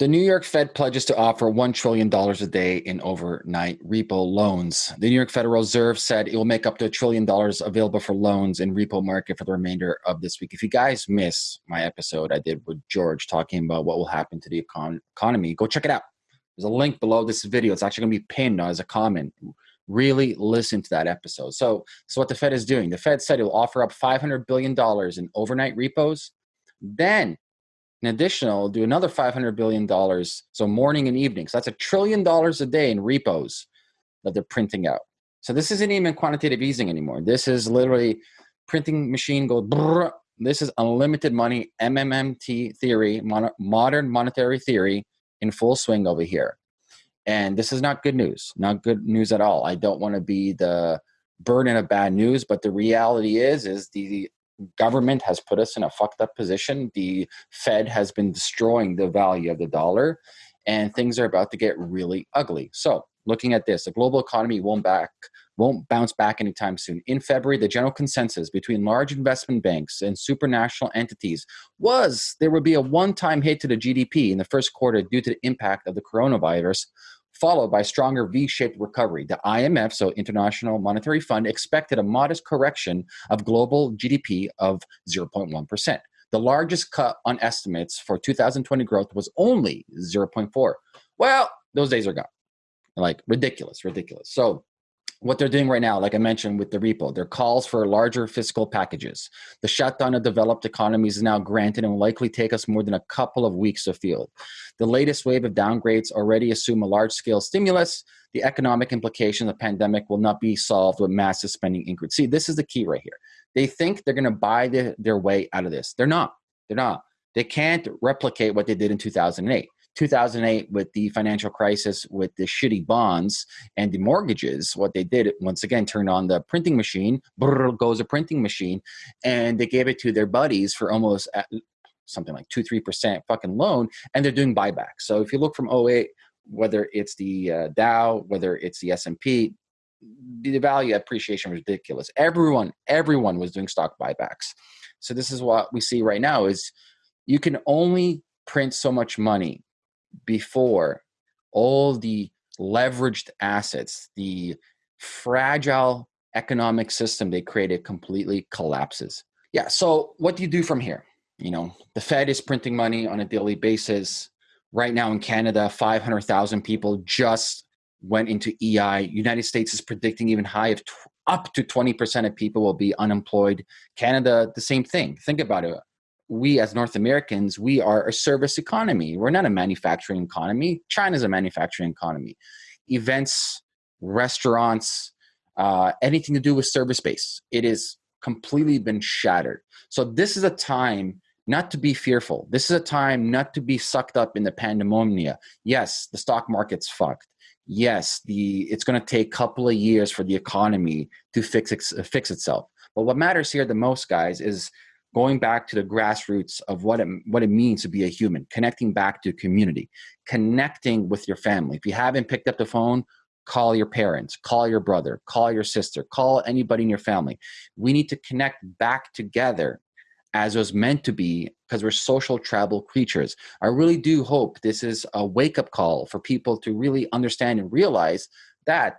The New York Fed pledges to offer $1 trillion a day in overnight repo loans. The New York Federal Reserve said it will make up to a trillion dollars available for loans in repo market for the remainder of this week. If you guys miss my episode I did with George talking about what will happen to the econ economy, go check it out. There's a link below this video. It's actually going to be pinned as a comment. Really listen to that episode. So, so what the Fed is doing, the Fed said it will offer up $500 billion in overnight repos. Then in additional, do another $500 billion, so morning and evening. So that's a trillion dollars a day in repos that they're printing out. So this isn't even quantitative easing anymore. This is literally printing machine goes, brrr. this is unlimited money, MMMT theory, mon modern monetary theory in full swing over here. And this is not good news, not good news at all. I don't want to be the burden of bad news, but the reality is, is the government has put us in a fucked up position. The Fed has been destroying the value of the dollar, and things are about to get really ugly. So, looking at this, the global economy won't back won't bounce back anytime soon. In February, the general consensus between large investment banks and supranational entities was there would be a one-time hit to the GDP in the first quarter due to the impact of the coronavirus followed by stronger V-shaped recovery. The IMF, so International Monetary Fund, expected a modest correction of global GDP of 0.1%. The largest cut on estimates for 2020 growth was only 0.4. Well, those days are gone. Like ridiculous, ridiculous. So what they're doing right now, like I mentioned with the repo, their calls for larger fiscal packages. The shutdown of developed economies is now granted and will likely take us more than a couple of weeks to feel. The latest wave of downgrades already assume a large scale stimulus. The economic implications of the pandemic will not be solved with massive spending increase. See, this is the key right here. They think they're going to buy the, their way out of this. They're not. They're not. They can't replicate what they did in 2008. 2008 with the financial crisis with the shitty bonds and the mortgages what they did once again turned on the printing machine brrr, goes a printing machine and they gave it to their buddies for almost uh, something like 2 3% fucking loan and they're doing buybacks. So if you look from 08 whether it's the uh, dow whether it's the s&p the value appreciation was ridiculous. Everyone everyone was doing stock buybacks. So this is what we see right now is you can only print so much money before all the leveraged assets, the fragile economic system they created completely collapses. Yeah, so what do you do from here? You know, the Fed is printing money on a daily basis. Right now in Canada, 500,000 people just went into EI. United States is predicting even high of up to 20% of people will be unemployed. Canada, the same thing. Think about it we as North Americans, we are a service economy. We're not a manufacturing economy. China's a manufacturing economy. Events, restaurants, uh, anything to do with service base, it is completely been shattered. So this is a time not to be fearful. This is a time not to be sucked up in the pandemonium. Yes, the stock market's fucked. Yes, the it's going to take a couple of years for the economy to fix fix itself. But what matters here the most, guys, is going back to the grassroots of what it, what it means to be a human, connecting back to community, connecting with your family. If you haven't picked up the phone, call your parents, call your brother, call your sister, call anybody in your family. We need to connect back together as was meant to be because we're social travel creatures. I really do hope this is a wake up call for people to really understand and realize that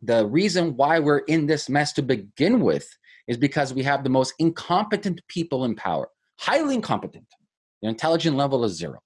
the reason why we're in this mess to begin with is because we have the most incompetent people in power, highly incompetent. Their intelligence level is zero.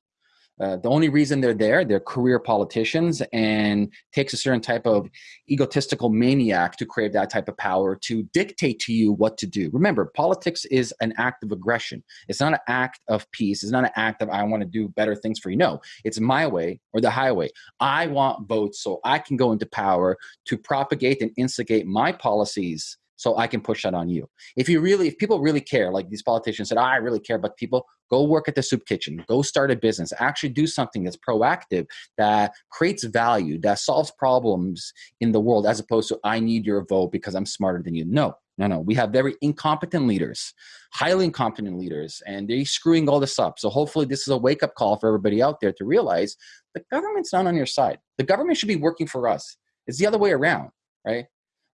Uh, the only reason they're there, they're career politicians and takes a certain type of egotistical maniac to crave that type of power to dictate to you what to do. Remember, politics is an act of aggression. It's not an act of peace. It's not an act of I want to do better things for you. No, it's my way or the highway. I want votes so I can go into power to propagate and instigate my policies so I can push that on you. If you really, if people really care, like these politicians said, oh, I really care about people, go work at the soup kitchen, go start a business, actually do something that's proactive, that creates value, that solves problems in the world, as opposed to I need your vote because I'm smarter than you. No, no, no. We have very incompetent leaders, highly incompetent leaders, and they're screwing all this up. So hopefully this is a wake-up call for everybody out there to realize the government's not on your side. The government should be working for us. It's the other way around, right?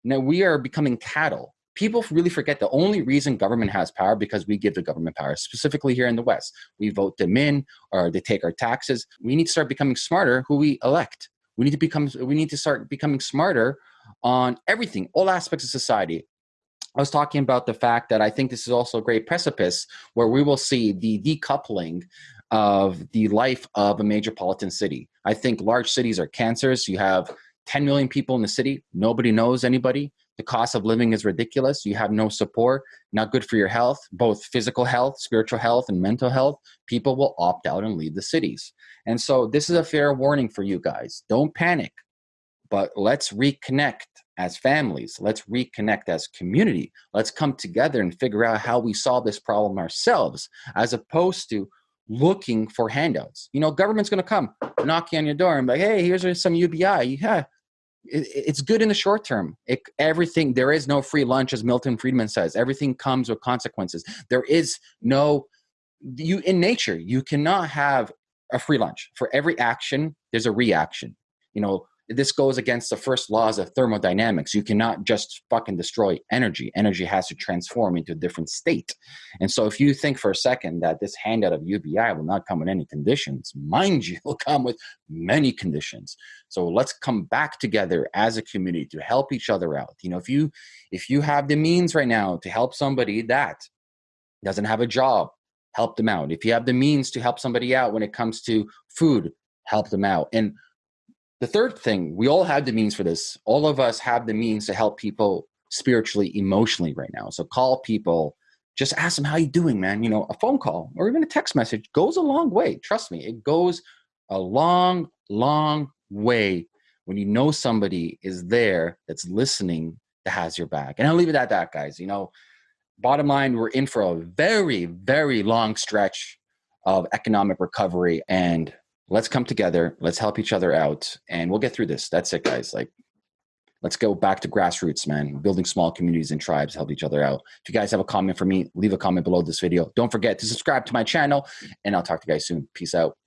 Now we are becoming cattle. people really forget the only reason government has power because we give the government power specifically here in the west we vote them in or they take our taxes we need to start becoming smarter who we elect we need to become we need to start becoming smarter on everything all aspects of society I was talking about the fact that I think this is also a great precipice where we will see the decoupling of the life of a major metropolitan city. I think large cities are cancers. You have 10 million people in the city, nobody knows anybody. The cost of living is ridiculous. You have no support, not good for your health, both physical health, spiritual health, and mental health. People will opt out and leave the cities. And so, this is a fair warning for you guys. Don't panic, but let's reconnect as families. Let's reconnect as community. Let's come together and figure out how we solve this problem ourselves, as opposed to looking for handouts. You know, government's going to come knocking on your door and be like, hey, here's some UBI. Yeah, it, it's good in the short term. It, everything, there is no free lunch, as Milton Friedman says. Everything comes with consequences. There is no, you in nature, you cannot have a free lunch. For every action, there's a reaction. You know, this goes against the first laws of thermodynamics. You cannot just fucking destroy energy. Energy has to transform into a different state. And so if you think for a second that this handout of UBI will not come with any conditions, mind you, it'll come with many conditions. So let's come back together as a community to help each other out. You know, if you if you have the means right now to help somebody that doesn't have a job, help them out. If you have the means to help somebody out when it comes to food, help them out. And the third thing, we all have the means for this. All of us have the means to help people spiritually, emotionally right now. So call people, just ask them how you doing, man. You know, a phone call or even a text message goes a long way. Trust me, it goes a long, long way when you know somebody is there that's listening that has your back. And I'll leave it at that, guys. You know, bottom line, we're in for a very, very long stretch of economic recovery and let's come together let's help each other out and we'll get through this. That's it guys. Like let's go back to grassroots man. Building small communities and tribes help each other out. If you guys have a comment for me leave a comment below this video. Don't forget to subscribe to my channel and i'll talk to you guys soon. Peace out